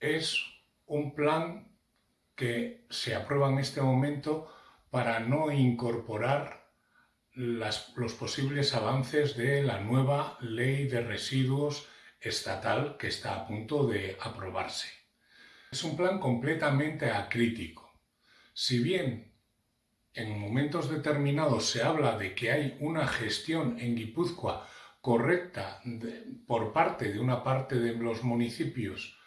es un plan que se aprueba en este momento para no incorporar los posibles avances de la nueva ley de residuos estatal que está a punto de aprobarse. Es un plan completamente acrítico. Si bien en momentos determinados se habla de que hay una gestión en Guipúzcoa correcta por parte de una parte de los municipios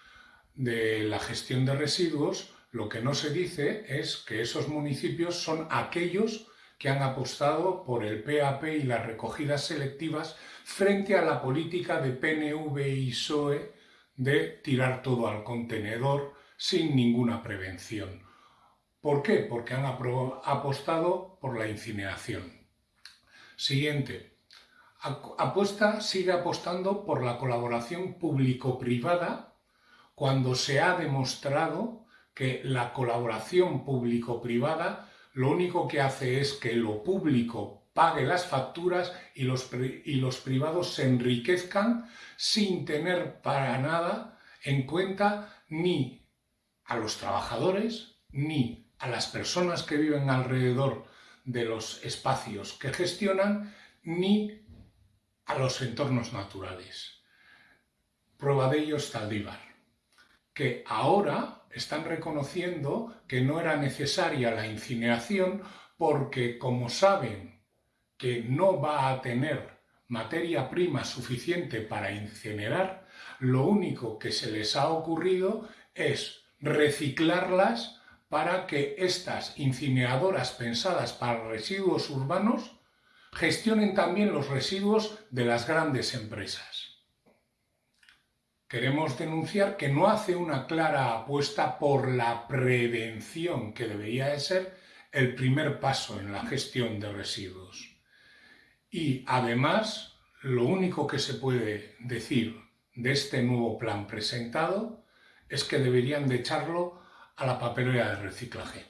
de la gestión de residuos, lo que no se dice es que esos municipios son aquellos que han apostado por el PAP y las recogidas selectivas frente a la política de PNV y PSOE de tirar todo al contenedor sin ninguna prevención. ¿Por qué? Porque han apostado por la incineración. Siguiente. Apuesta, sigue apostando por la colaboración público-privada cuando se ha demostrado que la colaboración público-privada lo único que hace es que lo público pague las facturas y los, y los privados se enriquezcan sin tener para nada en cuenta ni a los trabajadores ni a las personas que viven alrededor de los espacios que gestionan ni a los entornos naturales. Prueba de ello es Taldívar, que ahora están reconociendo que no era necesaria la incineración porque como saben que no va a tener materia prima suficiente para incinerar, lo único que se les ha ocurrido es reciclarlas para que estas incineradoras pensadas para residuos urbanos gestionen también los residuos de las grandes empresas. Queremos denunciar que no hace una clara apuesta por la prevención, que debería de ser el primer paso en la gestión de residuos. Y además, lo único que se puede decir de este nuevo plan presentado es que deberían de echarlo a la papelera de reciclaje.